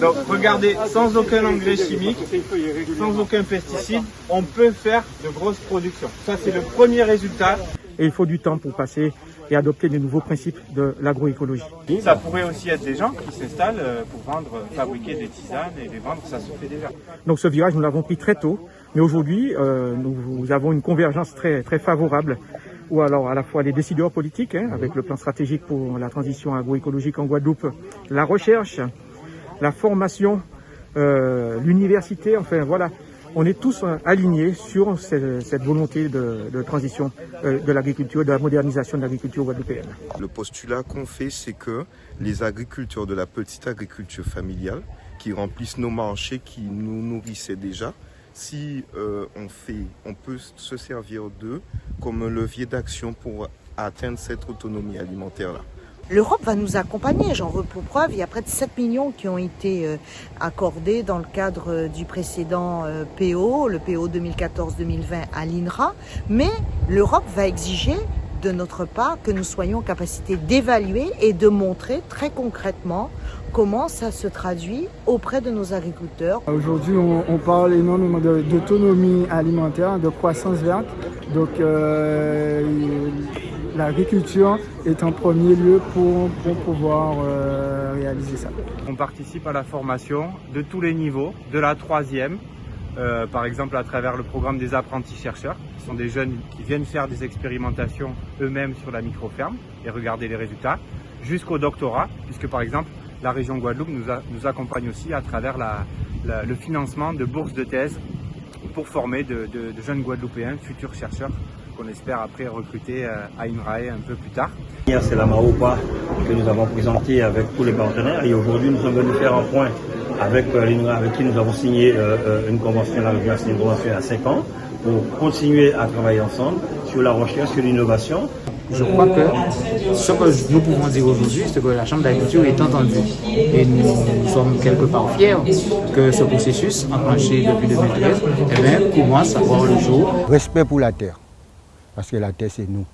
Donc regardez, sans aucun engrais chimique, sans aucun pesticide, on peut faire de grosses productions. Ça c'est le premier résultat. Et il faut du temps pour passer et adopter des nouveaux principes de l'agroécologie. Ça pourrait aussi être des gens qui s'installent euh, pour vendre, fabriquer des tisanes et les vendre, ça se fait déjà. Donc ce virage, nous l'avons pris très tôt, mais aujourd'hui, euh, nous, avons une convergence très, très favorable ou alors à la fois les décideurs politiques, hein, avec le plan stratégique pour la transition agroécologique en Guadeloupe, la recherche, la formation, euh, l'université, enfin voilà, on est tous euh, alignés sur cette, volonté de, transition euh, de l'agriculture, de la modernisation de l'agriculture guadeloupéenne. Le postulat qu'on fait, c'est que les agriculteurs de la petite agriculture familiale, qui remplissent nos marchés, qui nous nourrissaient déjà, si on, fait, on peut se servir d'eux comme un levier d'action pour atteindre cette autonomie alimentaire-là. L'Europe va nous accompagner, j'en veux pour preuve, il y a près de 7 millions qui ont été euh, accordés dans le cadre euh, du précédent euh, PO, le PO 2014-2020 à l'INRA, mais l'Europe va exiger de notre part que nous soyons en capacité d'évaluer et de montrer très concrètement comment ça se traduit auprès de nos agriculteurs. Aujourd'hui, on, parle énormément d'autonomie alimentaire, de croissance verte. Donc, l'agriculture est en premier lieu pour, pouvoir euh, réaliser ça. On participe à la formation de tous les niveaux, de la troisième, euh, par exemple à travers le programme des apprentis chercheurs, qui sont des jeunes qui viennent faire des expérimentations eux-mêmes sur la micro-ferme et regarder les résultats, jusqu'au doctorat, puisque par exemple la région Guadeloupe nous, accompagne aussi à travers le financement de bourses de thèse pour former de jeunes Guadeloupéens, futurs chercheurs qu'on espère après recruter euh, à INRAE un peu plus tard. C'est la MAOPA que nous avons présenté avec tous les partenaires et aujourd'hui nous sommes venus faire un point avec euh, l'INRAE avec qui nous avons signé euh, une convention, une convention à 5 ans pour continuer à travailler ensemble sur la recherche, sur l'innovation. Je crois que ce que nous pouvons dire aujourd'hui, c'est que la Chambre d'agriculture est entendue. Et nous, sommes quelque part fiers que ce processus, enclenché depuis 2013, eh bien, commence à voir le jour. Respect pour la terre parce que la terre c'est nous.